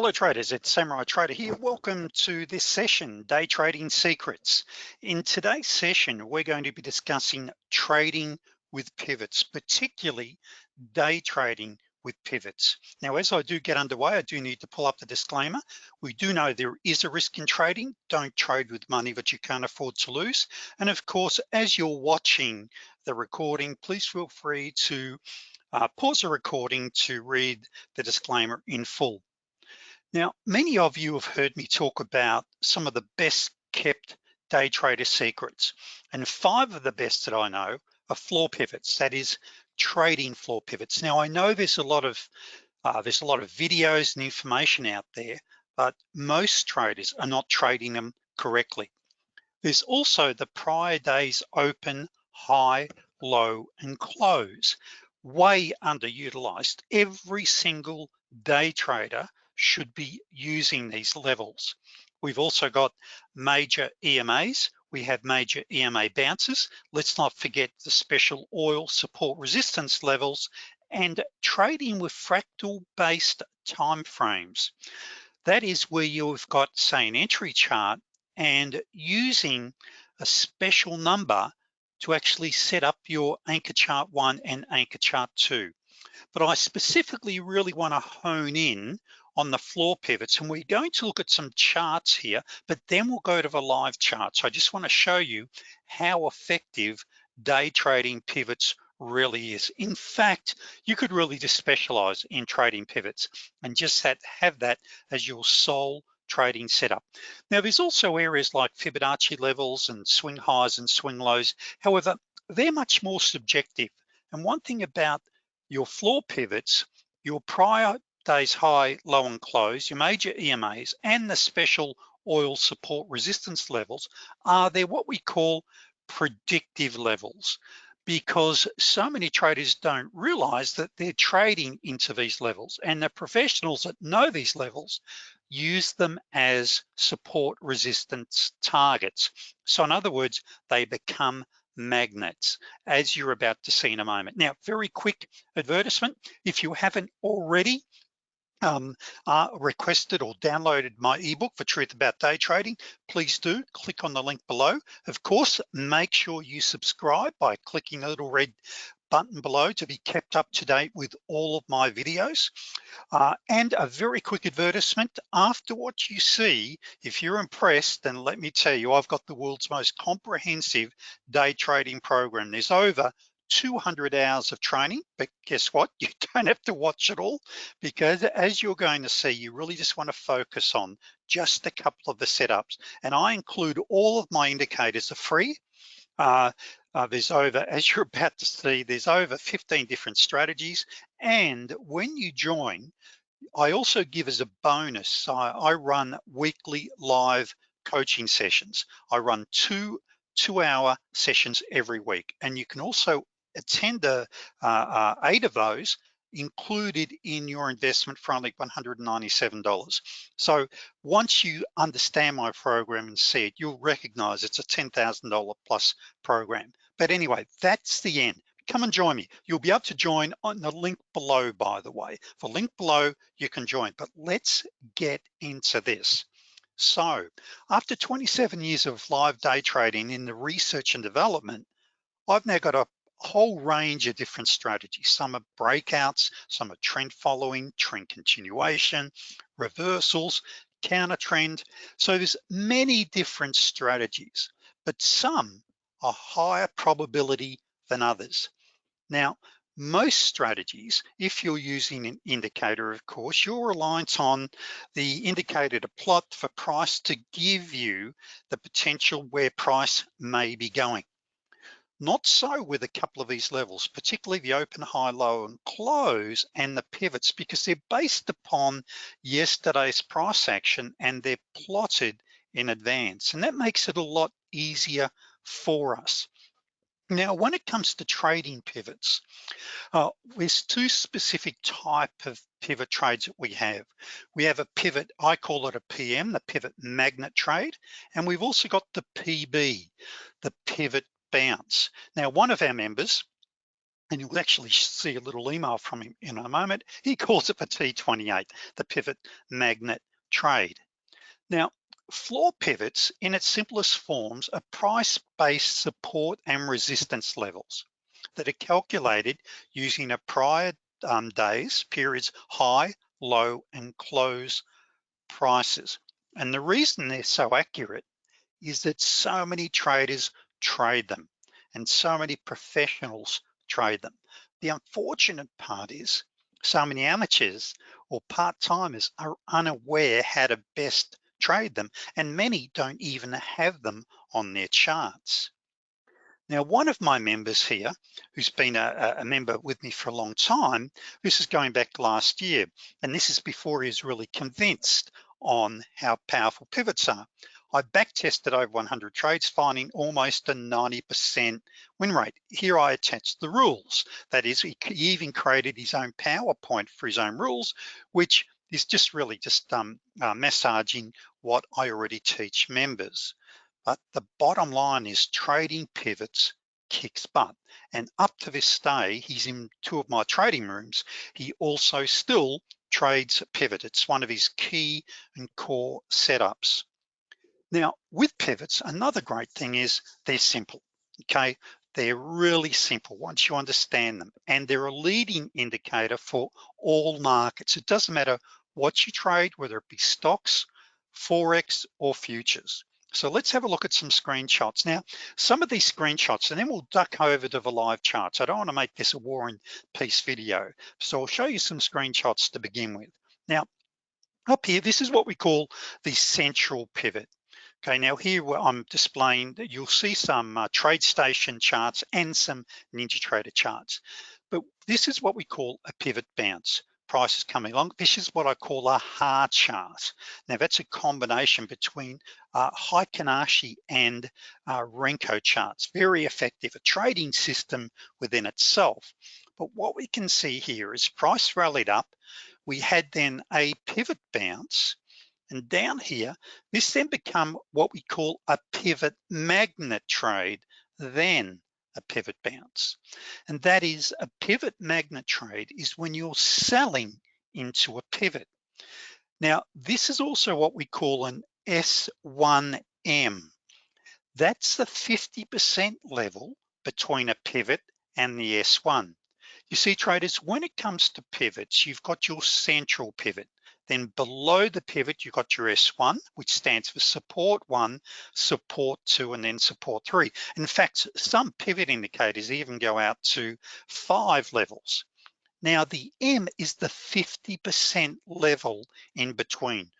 Hello traders, it's Samurai Trader here. Welcome to this session, Day Trading Secrets. In today's session, we're going to be discussing trading with pivots, particularly day trading with pivots. Now, as I do get underway, I do need to pull up the disclaimer. We do know there is a risk in trading. Don't trade with money that you can't afford to lose. And of course, as you're watching the recording, please feel free to uh, pause the recording to read the disclaimer in full. Now, many of you have heard me talk about some of the best kept day trader secrets. And five of the best that I know are floor pivots, that is trading floor pivots. Now I know there's a lot of uh, there's a lot of videos and information out there, but most traders are not trading them correctly. There's also the prior day's open, high, low, and close, way underutilized. Every single day trader should be using these levels. We've also got major EMAs. We have major EMA bounces. Let's not forget the special oil support resistance levels and trading with fractal based time frames. That is where you've got say an entry chart and using a special number to actually set up your anchor chart one and anchor chart two. But I specifically really wanna hone in on the floor pivots and we're going to look at some charts here, but then we'll go to the live chart. So I just wanna show you how effective day trading pivots really is. In fact, you could really just specialize in trading pivots and just have, have that as your sole trading setup. Now, there's also areas like Fibonacci levels and swing highs and swing lows. However, they're much more subjective. And one thing about your floor pivots, your prior day's high, low and close, your major EMAs and the special oil support resistance levels are they're what we call predictive levels because so many traders don't realize that they're trading into these levels and the professionals that know these levels use them as support resistance targets. So in other words, they become magnets as you're about to see in a moment. Now, very quick advertisement. If you haven't already um, uh, requested or downloaded my ebook for Truth About Day Trading, please do click on the link below. Of course, make sure you subscribe by clicking the little red button below to be kept up to date with all of my videos. Uh, and a very quick advertisement, after what you see, if you're impressed, then let me tell you, I've got the world's most comprehensive day trading program. There's over 200 hours of training, but guess what? You don't have to watch it all because as you're going to see, you really just wanna focus on just a couple of the setups. And I include all of my indicators are free. Uh, uh, there's over, as you're about to see, there's over 15 different strategies. And when you join, I also give as a bonus, I, I run weekly live coaching sessions. I run two two hour sessions every week. And you can also attend uh, uh, eight of those included in your investment for only $197. So once you understand my program and see it, you'll recognize it's a $10,000 plus program. But anyway, that's the end. Come and join me. You'll be able to join on the link below, by the way. The link below, you can join, but let's get into this. So after 27 years of live day trading in the research and development, I've now got a whole range of different strategies. Some are breakouts, some are trend following, trend continuation, reversals, counter trend. So there's many different strategies, but some are higher probability than others. Now, most strategies, if you're using an indicator, of course, you're reliant on the indicator to plot for price to give you the potential where price may be going. Not so with a couple of these levels, particularly the open, high, low, and close, and the pivots, because they're based upon yesterday's price action and they're plotted in advance. And that makes it a lot easier for us. Now, when it comes to trading pivots, uh, there's two specific type of pivot trades that we have. We have a pivot, I call it a PM, the pivot magnet trade, and we've also got the PB, the pivot bounce. Now, one of our members, and you'll actually see a little email from him in a moment. He calls it the T28, the pivot magnet trade. Now, floor pivots in its simplest forms are price-based support and resistance levels that are calculated using a prior um, days, periods high, low, and close prices. And the reason they're so accurate is that so many traders trade them and so many professionals trade them. The unfortunate part is so many amateurs or part-timers are unaware how to best trade them and many don't even have them on their charts. Now, one of my members here, who's been a, a, member with me for a long time, this is going back last year, and this is before he was really convinced on how powerful pivots are. I back tested over 100 trades, finding almost a 90% win rate. Here I attached the rules. That is, he even created his own PowerPoint for his own rules, which is just really just um, uh, massaging what I already teach members. But the bottom line is trading pivots kicks butt. And up to this day, he's in two of my trading rooms. He also still trades pivot. It's one of his key and core setups. Now, with pivots, another great thing is they're simple, okay? They're really simple once you understand them, and they're a leading indicator for all markets. It doesn't matter what you trade, whether it be stocks, Forex, or futures. So let's have a look at some screenshots. Now, some of these screenshots, and then we'll duck over to the live charts. I don't wanna make this a war and peace video. So I'll show you some screenshots to begin with. Now, up here, this is what we call the central pivot. Okay, now here I'm displaying that you'll see some uh, TradeStation charts and some NinjaTrader charts. But this is what we call a pivot bounce. Prices coming along. This is what I call a hard chart. Now that's a combination between uh, Heikin Ashi and uh, Renko charts. Very effective, a trading system within itself. But what we can see here is price rallied up. We had then a pivot bounce and down here, this then become what we call a pivot magnet trade, then a pivot bounce. And that is a pivot magnet trade is when you're selling into a pivot. Now, this is also what we call an S1M. That's the 50% level between a pivot and the S1. You see traders, when it comes to pivots, you've got your central pivot. Then below the pivot, you've got your S1, which stands for support one, support two, and then support three. In fact, some pivot indicators even go out to five levels. Now the M is the 50% level in between.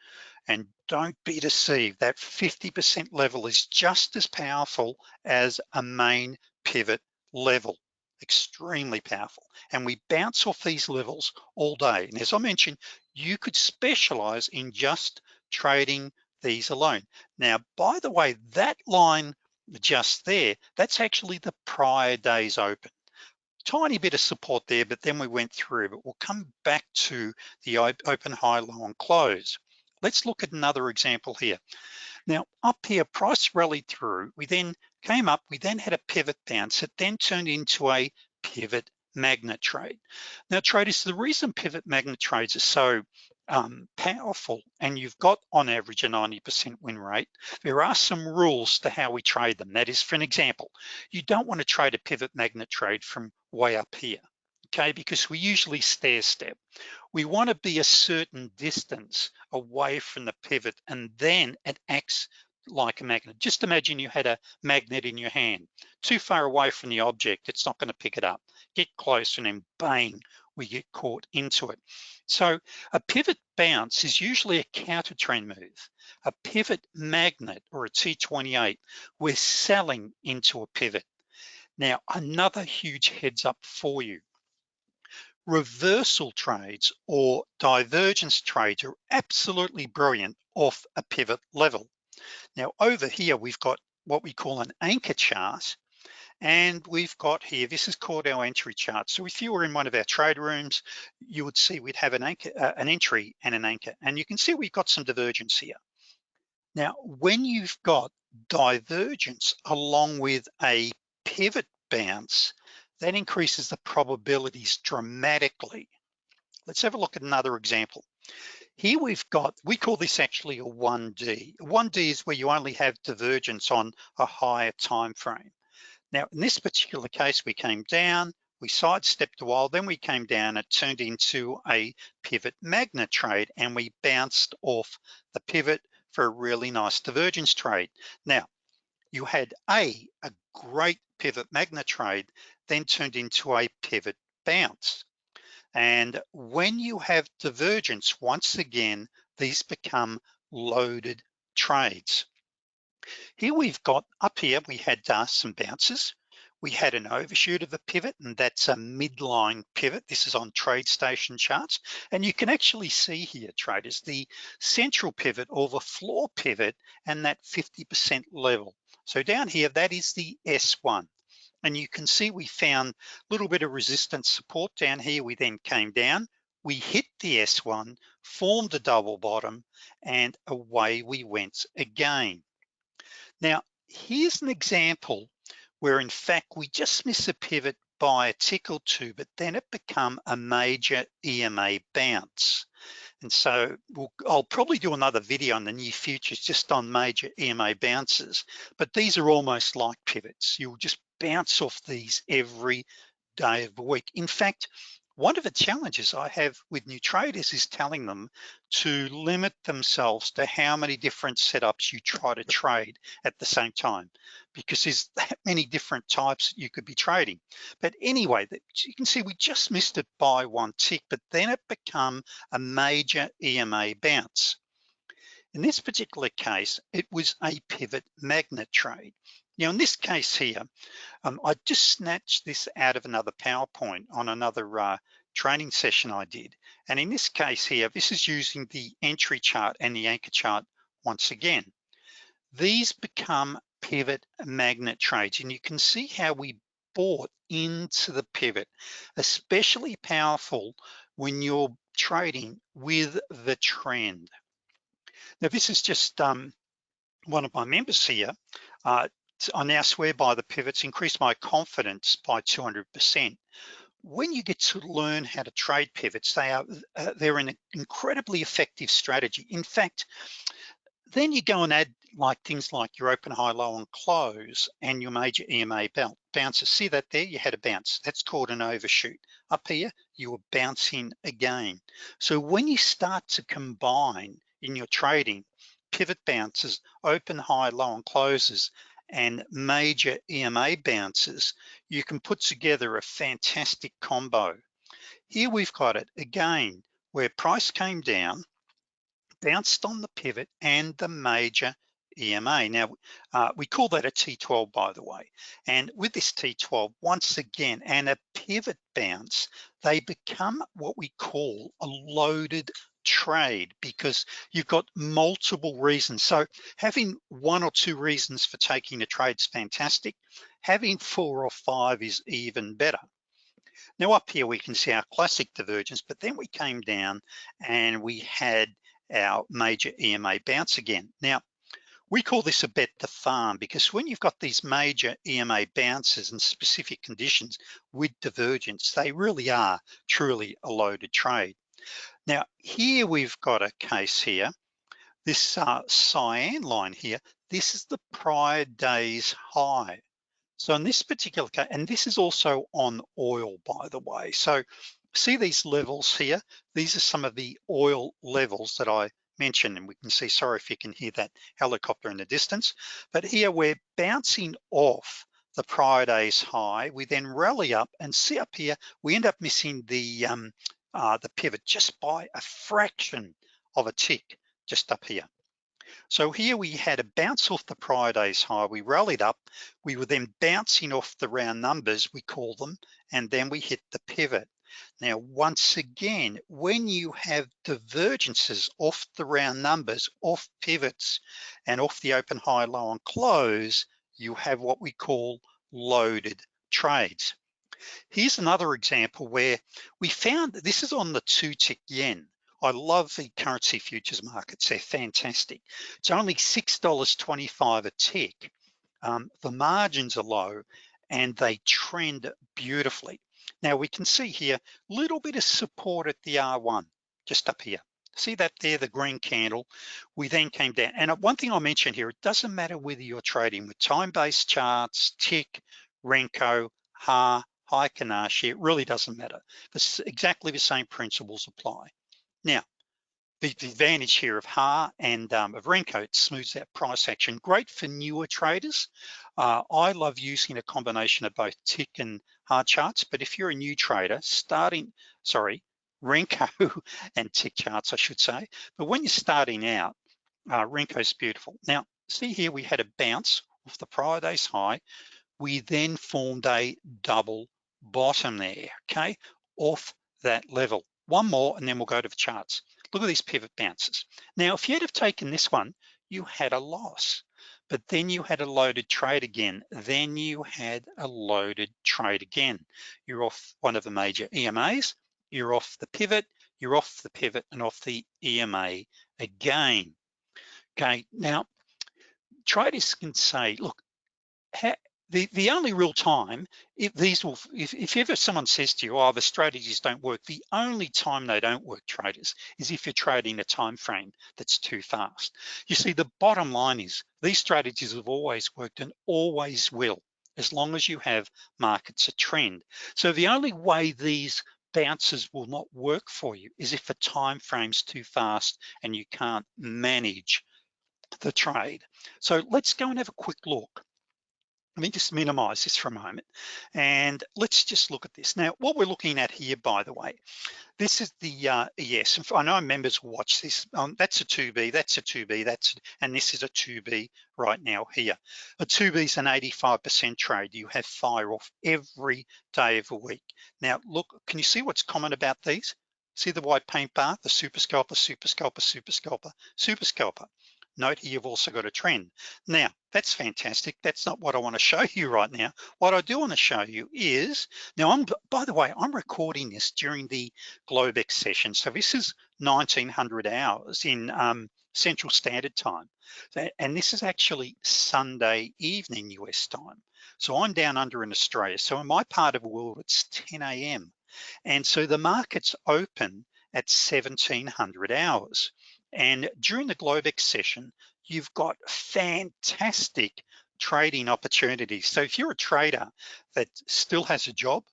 And don't be deceived, that 50% level is just as powerful as a main pivot level extremely powerful. And we bounce off these levels all day. And as I mentioned, you could specialize in just trading these alone. Now, by the way, that line just there, that's actually the prior day's open. Tiny bit of support there, but then we went through, but we'll come back to the open, high, low, and close. Let's look at another example here. Now, up here, price rallied through. We then came up, we then had a pivot bounce. It then turned into a pivot magnet trade. Now traders, the reason pivot magnet trades are so um, powerful and you've got on average a 90% win rate, there are some rules to how we trade them. That is, for an example, you don't wanna trade a pivot magnet trade from way up here, okay? Because we usually stair step. We wanna be a certain distance away from the pivot and then it acts like a magnet. Just imagine you had a magnet in your hand. Too far away from the object, it's not gonna pick it up. Get close and then bang, we get caught into it. So a pivot bounce is usually a counter trend move. A pivot magnet or a T28, we're selling into a pivot. Now, another huge heads up for you. Reversal trades or divergence trades are absolutely brilliant off a pivot level. Now over here, we've got what we call an anchor chart. And we've got here, this is called our entry chart. So if you were in one of our trade rooms, you would see we'd have an anchor, uh, an entry and an anchor. And you can see we've got some divergence here. Now, when you've got divergence along with a pivot bounce, that increases the probabilities dramatically. Let's have a look at another example. Here we've got, we call this actually a 1D. 1D is where you only have divergence on a higher time frame. Now, in this particular case, we came down, we sidestepped a while, then we came down, it turned into a pivot magnet trade and we bounced off the pivot for a really nice divergence trade. Now, you had A, a great pivot magnet trade, then turned into a pivot bounce. And when you have divergence, once again, these become loaded trades. Here we've got, up here, we had uh, some bounces. We had an overshoot of the pivot and that's a midline pivot. This is on TradeStation charts. And you can actually see here, traders, the central pivot or the floor pivot and that 50% level. So down here, that is the S1. And you can see we found a little bit of resistance support down here. We then came down, we hit the S1, formed a double bottom, and away we went again. Now, here's an example where in fact we just miss a pivot by a tick or two, but then it become a major EMA bounce. And so we'll, I'll probably do another video in the near future just on major EMA bounces, but these are almost like pivots. You'll just bounce off these every day of the week. In fact, one of the challenges I have with new traders is telling them to limit themselves to how many different setups you try to trade at the same time, because there's that many different types you could be trading. But anyway, you can see we just missed it by one tick, but then it become a major EMA bounce. In this particular case, it was a pivot magnet trade. Now in this case here, um, I just snatched this out of another PowerPoint on another uh, training session I did. And in this case here, this is using the entry chart and the anchor chart once again. These become pivot magnet trades and you can see how we bought into the pivot, especially powerful when you're trading with the trend. Now this is just um, one of my members here uh, I now swear by the pivots, increase my confidence by 200%. When you get to learn how to trade pivots, they are uh, they're an incredibly effective strategy. In fact, then you go and add like things like your open, high, low, and close and your major EMA belt bounces. See that there, you had a bounce. That's called an overshoot. Up here, you were bouncing again. So when you start to combine in your trading, pivot bounces, open, high, low, and closes, and major EMA bounces, you can put together a fantastic combo. Here we've got it again, where price came down, bounced on the pivot and the major EMA. Now, uh, we call that a T12, by the way. And with this T12, once again, and a pivot bounce, they become what we call a loaded trade because you've got multiple reasons. So having one or two reasons for taking a trade is fantastic. Having four or five is even better. Now up here we can see our classic divergence, but then we came down and we had our major EMA bounce again. Now, we call this a bet the farm because when you've got these major EMA bounces and specific conditions with divergence, they really are truly a loaded trade. Now, here we've got a case here, this uh, cyan line here, this is the prior day's high. So in this particular case, and this is also on oil, by the way. So see these levels here? These are some of the oil levels that I mentioned, and we can see, sorry if you can hear that helicopter in the distance, but here we're bouncing off the prior day's high. We then rally up and see up here, we end up missing the um, uh, the pivot just by a fraction of a tick just up here. So here we had a bounce off the prior day's high, we rallied up, we were then bouncing off the round numbers, we call them, and then we hit the pivot. Now, once again, when you have divergences off the round numbers, off pivots, and off the open, high, low, and close, you have what we call loaded trades. Here's another example where we found that this is on the two tick yen. I love the currency futures markets, they're fantastic. It's only $6.25 a tick. Um, the margins are low and they trend beautifully. Now we can see here, a little bit of support at the R1, just up here. See that there, the green candle? We then came down. And one thing I'll mention here, it doesn't matter whether you're trading with time-based charts, tick, Renko, HA, Heikin-Ashi, it really doesn't matter. Exactly the same principles apply. Now, the, the advantage here of HA and um, of Renko, it smooths that price action. Great for newer traders. Uh, I love using a combination of both tick and HA charts, but if you're a new trader, starting, sorry, Renko and tick charts, I should say. But when you're starting out, uh, Renko's beautiful. Now, see here, we had a bounce off the prior day's high. We then formed a double bottom there, okay, off that level. One more, and then we'll go to the charts. Look at these pivot bounces. Now, if you'd have taken this one, you had a loss, but then you had a loaded trade again. Then you had a loaded trade again. You're off one of the major EMAs, you're off the pivot, you're off the pivot and off the EMA again. Okay, now traders can say, look, the, the only real time, if these will, if, if ever someone says to you, oh, the strategies don't work, the only time they don't work, traders, is if you're trading a time frame that's too fast. You see, the bottom line is these strategies have always worked and always will, as long as you have markets a trend. So the only way these bounces will not work for you is if the time frame's too fast and you can't manage the trade. So let's go and have a quick look let me just minimize this for a moment. And let's just look at this. Now, what we're looking at here, by the way, this is the uh, ES. I know members watch this. Um, that's a 2B, that's a 2B, that's, and this is a 2B right now here. A 2B is an 85% trade. You have fire off every day of the week. Now, look, can you see what's common about these? See the white paint bar, the super scalper, super scalper, super scalper, super scalper. Note here, you've also got a trend. Now, that's fantastic. That's not what I wanna show you right now. What I do wanna show you is, now I'm, by the way, I'm recording this during the Globex session. So this is 1900 hours in um, Central Standard Time. And this is actually Sunday evening US time. So I'm down under in Australia. So in my part of the world, it's 10 a.m. And so the market's open at 1700 hours. And during the Globex session, you've got fantastic trading opportunities. So if you're a trader that still has a job,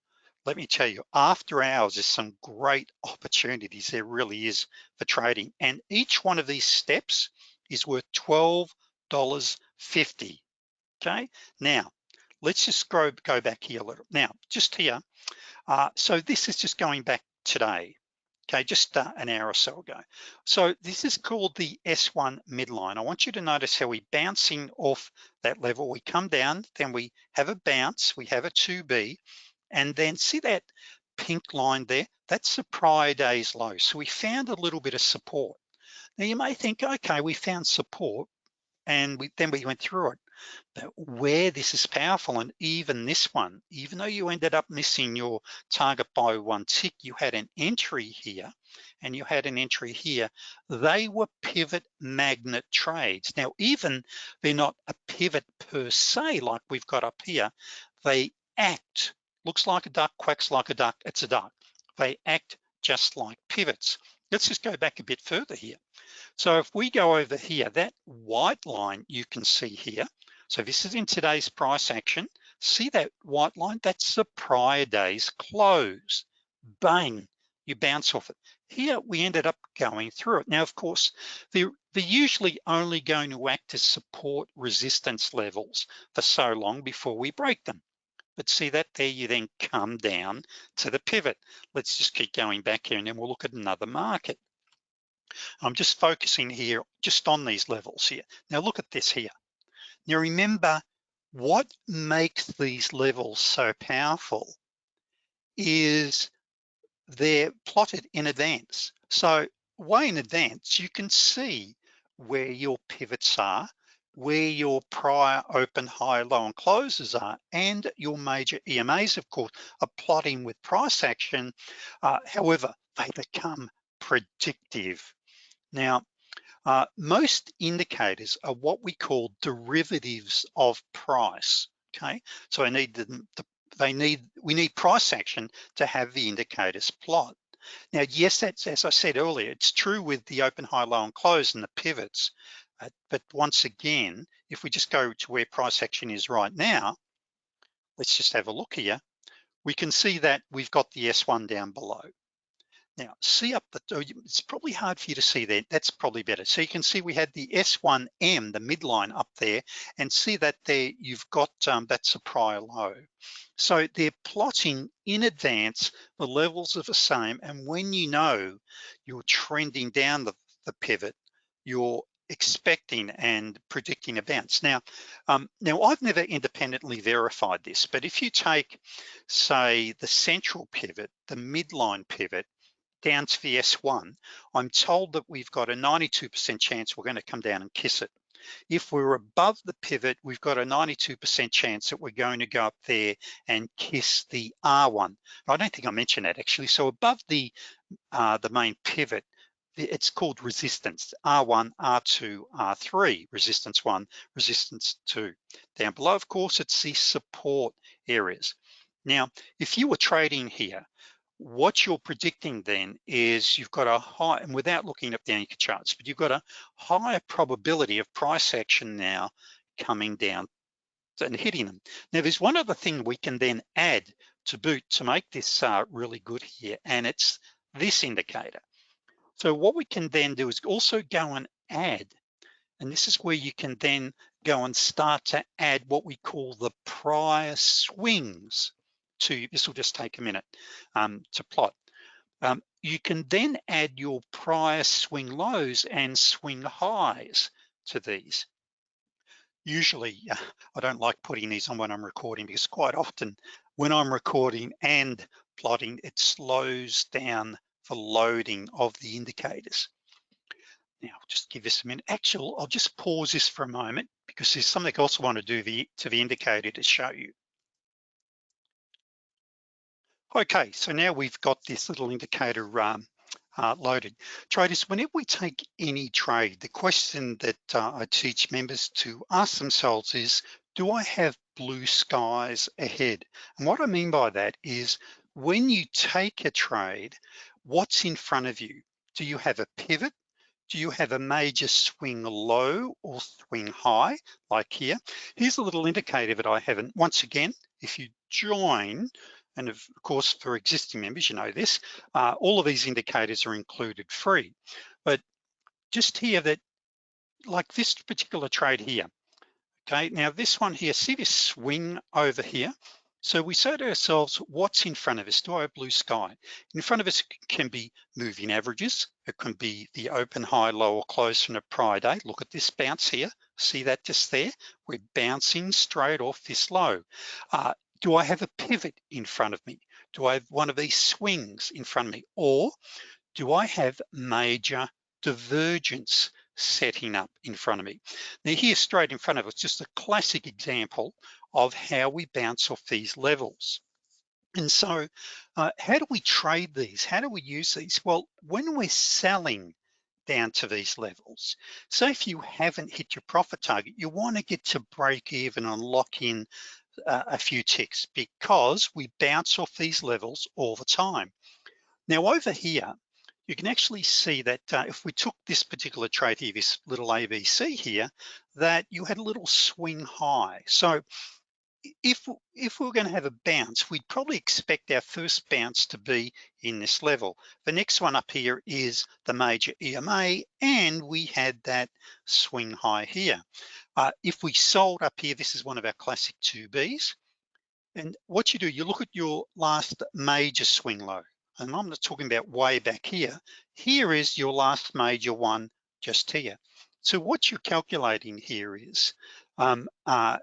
let me tell you, after hours, there's some great opportunities. There really is for trading. And each one of these steps is worth $12.50, okay? Now, let's just go, go back here a little. Now, just here, uh, so this is just going back today okay, just uh, an hour or so ago. So this is called the S1 midline. I want you to notice how we're bouncing off that level. We come down, then we have a bounce, we have a 2B, and then see that pink line there? That's the prior day's low. So we found a little bit of support. Now you may think, okay, we found support, and we, then we went through it. But where this is powerful, and even this one, even though you ended up missing your target by one tick, you had an entry here and you had an entry here. They were pivot magnet trades. Now, even they're not a pivot per se, like we've got up here, they act, looks like a duck, quacks like a duck, it's a duck. They act just like pivots. Let's just go back a bit further here. So if we go over here, that white line you can see here, so this is in today's price action. See that white line? That's the prior day's close. Bang, you bounce off it. Here we ended up going through it. Now, of course, they're, they're usually only going to act as support resistance levels for so long before we break them. But see that there, you then come down to the pivot. Let's just keep going back here and then we'll look at another market. I'm just focusing here just on these levels here. Now look at this here. Now remember, what makes these levels so powerful is they're plotted in advance. So way in advance, you can see where your pivots are, where your prior open, high, low, and closes are, and your major EMAs, of course, are plotting with price action. Uh, however, they become predictive. Now, uh, most indicators are what we call derivatives of price, okay? So I need them, the, they need, we need price action to have the indicators plot. Now, yes, that's, as I said earlier, it's true with the open, high, low, and close and the pivots. Uh, but once again, if we just go to where price action is right now, let's just have a look here. We can see that we've got the S1 down below. Now, see up the, oh, it's probably hard for you to see that, that's probably better. So you can see we had the S1M, the midline up there, and see that there you've got, um, that's a prior low. So they're plotting in advance the levels of the same, and when you know you're trending down the, the pivot, you're expecting and predicting events. Now, um, now I've never independently verified this, but if you take, say, the central pivot, the midline pivot, down to the S1, I'm told that we've got a 92% chance we're gonna come down and kiss it. If we're above the pivot, we've got a 92% chance that we're going to go up there and kiss the R1. I don't think I mentioned that actually. So above the, uh, the main pivot, it's called resistance, R1, R2, R3, resistance one, resistance two. Down below, of course, it's the support areas. Now, if you were trading here, what you're predicting then is you've got a high, and without looking up the anchor charts, but you've got a higher probability of price action now coming down and hitting them. Now there's one other thing we can then add to boot to make this uh, really good here, and it's this indicator. So what we can then do is also go and add, and this is where you can then go and start to add what we call the prior swings to, this will just take a minute um, to plot. Um, you can then add your prior swing lows and swing highs to these. Usually, I don't like putting these on when I'm recording because quite often when I'm recording and plotting, it slows down the loading of the indicators. Now, just give this a minute. Actually, I'll just pause this for a moment because there's something else I want to do the, to the indicator to show you. Okay, so now we've got this little indicator um, uh, loaded. Traders, whenever we take any trade, the question that uh, I teach members to ask themselves is, do I have blue skies ahead? And what I mean by that is when you take a trade, what's in front of you? Do you have a pivot? Do you have a major swing low or swing high, like here? Here's a little indicator that I haven't. Once again, if you join and of course, for existing members, you know this, uh, all of these indicators are included free. But just here that, like this particular trade here, okay, now this one here, see this swing over here? So we say to ourselves, what's in front of us? Do I have blue sky? In front of us can be moving averages. It can be the open, high, low, or close from a prior day. Look at this bounce here. See that just there? We're bouncing straight off this low. Uh, do I have a pivot in front of me? Do I have one of these swings in front of me? Or do I have major divergence setting up in front of me? Now here straight in front of us, just a classic example of how we bounce off these levels. And so uh, how do we trade these? How do we use these? Well, when we're selling down to these levels. So if you haven't hit your profit target, you wanna get to break even and lock in uh, a few ticks because we bounce off these levels all the time. Now over here, you can actually see that uh, if we took this particular trade here, this little ABC here, that you had a little swing high. So if, if we are gonna have a bounce, we'd probably expect our first bounce to be in this level. The next one up here is the major EMA, and we had that swing high here. Uh, if we sold up here, this is one of our classic 2Bs. And what you do, you look at your last major swing low. And I'm not talking about way back here. Here is your last major one just here. So what you're calculating here is um, uh,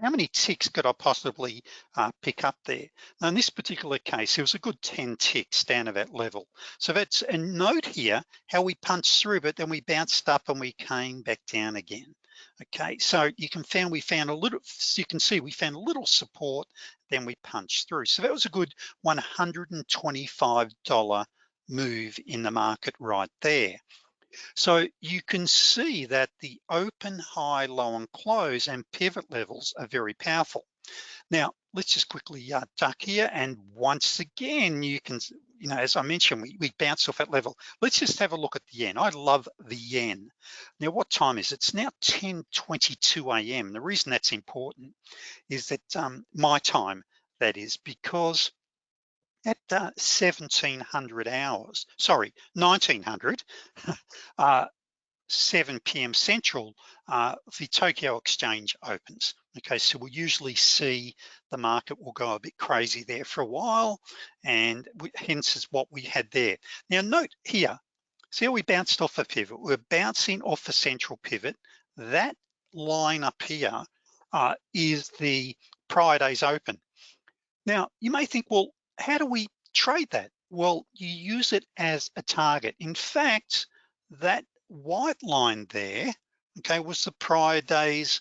how many ticks could I possibly uh, pick up there? Now in this particular case, it was a good 10 ticks down to that level. So that's a note here, how we punched through, but then we bounced up and we came back down again. Okay, so you can found we found a little, you can see we found a little support, then we punched through. So that was a good $125 move in the market right there. So you can see that the open, high, low, and close and pivot levels are very powerful. Now, let's just quickly uh, duck here. And once again, you can, you know, as I mentioned, we, we bounce off that level. Let's just have a look at the yen. I love the yen. Now, what time is it? It's now 10.22 a.m. The reason that's important is that um, my time, that is, because at uh, 1700 hours, sorry, 1900, uh, 7 p.m. Central, uh, the Tokyo Exchange opens. Okay, so we'll usually see the market will go a bit crazy there for a while, and we, hence is what we had there. Now note here, see how we bounced off a pivot? We're bouncing off a central pivot. That line up here uh, is the prior day's open. Now, you may think, well, how do we trade that? Well, you use it as a target. In fact, that white line there, okay, was the prior day's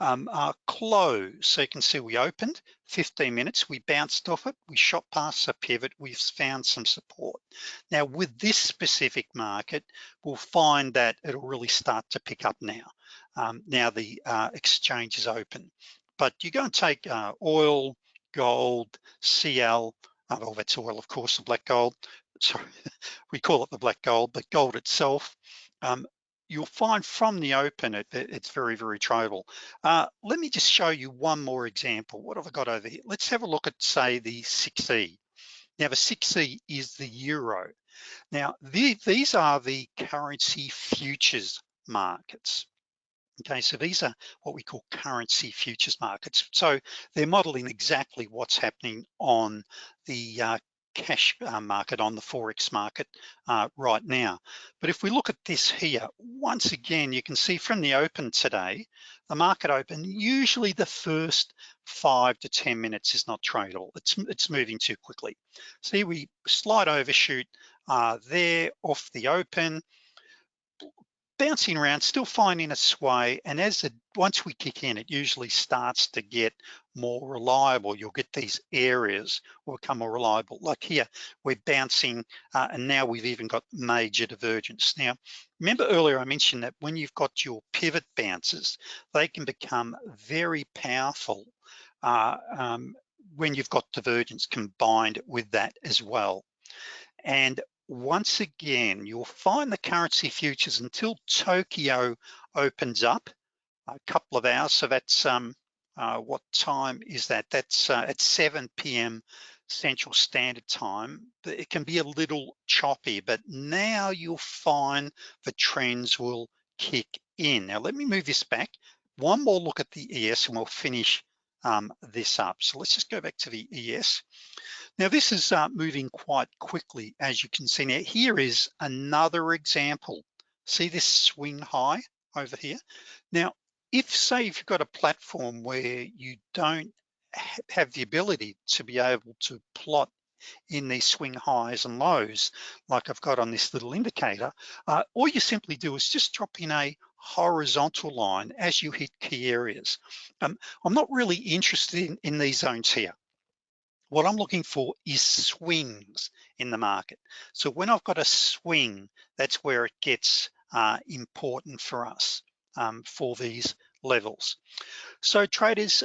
um, uh, close. So you can see we opened 15 minutes, we bounced off it, we shot past a pivot, we've found some support. Now with this specific market, we'll find that it'll really start to pick up now. Um, now the uh, exchange is open. But you go and take uh, oil, gold, CL, oh, that's oil, of course, the black gold. Sorry, we call it the black gold, but gold itself, um, you'll find from the open, it, it's very, very tradable. Uh, let me just show you one more example. What have I got over here? Let's have a look at, say, the 6E. Now, the 6E is the euro. Now, the, these are the currency futures markets. Okay, so these are what we call currency futures markets. So they're modeling exactly what's happening on the uh, cash uh, market, on the Forex market uh, right now. But if we look at this here, once again, you can see from the open today, the market open, usually the first five to 10 minutes is not tradable. It's, it's moving too quickly. See, we slide overshoot uh, there off the open, bouncing around, still finding a sway. And as it, once we kick in, it usually starts to get more reliable. You'll get these areas will become more reliable. Like here, we're bouncing, uh, and now we've even got major divergence. Now, remember earlier I mentioned that when you've got your pivot bounces, they can become very powerful uh, um, when you've got divergence combined with that as well. And once again, you'll find the currency futures until Tokyo opens up, a couple of hours. So that's, um, uh, what time is that? That's uh, at 7 p.m. Central Standard Time. It can be a little choppy, but now you'll find the trends will kick in. Now, let me move this back. One more look at the ES and we'll finish um, this up. So let's just go back to the ES. Now this is uh, moving quite quickly, as you can see now. Here is another example. See this swing high over here? Now, if say if you've got a platform where you don't have the ability to be able to plot in these swing highs and lows, like I've got on this little indicator, uh, all you simply do is just drop in a horizontal line as you hit key areas. Um, I'm not really interested in, in these zones here. What I'm looking for is swings in the market. So when I've got a swing, that's where it gets uh, important for us um, for these levels. So traders,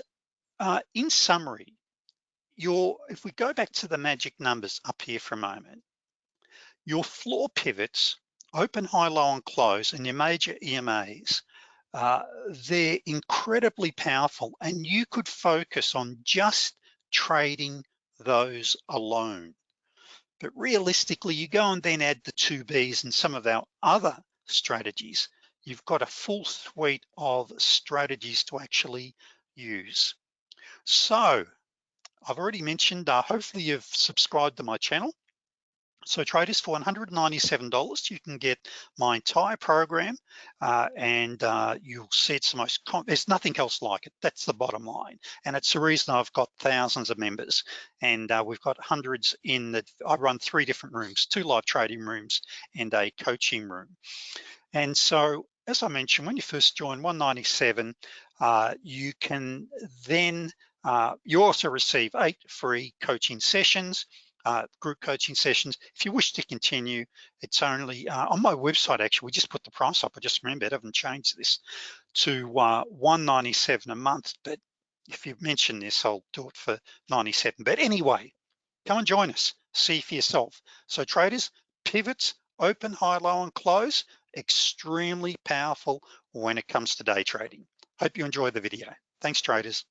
uh, in summary, your if we go back to the magic numbers up here for a moment, your floor pivots, open, high, low, and close, and your major EMAs, uh, they're incredibly powerful and you could focus on just trading those alone. But realistically, you go and then add the two Bs and some of our other strategies, you've got a full suite of strategies to actually use. So I've already mentioned, uh, hopefully you've subscribed to my channel. So traders, for $197, you can get my entire program uh, and uh, you'll see it's the most, there's nothing else like it. That's the bottom line. And it's the reason I've got thousands of members and uh, we've got hundreds in the, I run three different rooms, two live trading rooms and a coaching room. And so, as I mentioned, when you first join 197, uh, you can then, uh, you also receive eight free coaching sessions uh, group coaching sessions. If you wish to continue, it's only uh, on my website, actually, we just put the price up. I just remembered, I haven't changed this to uh, 197 a month. But if you mention this, I'll do it for 97. But anyway, come and join us, see for yourself. So traders, pivots, open, high, low, and close, extremely powerful when it comes to day trading. Hope you enjoy the video. Thanks, traders.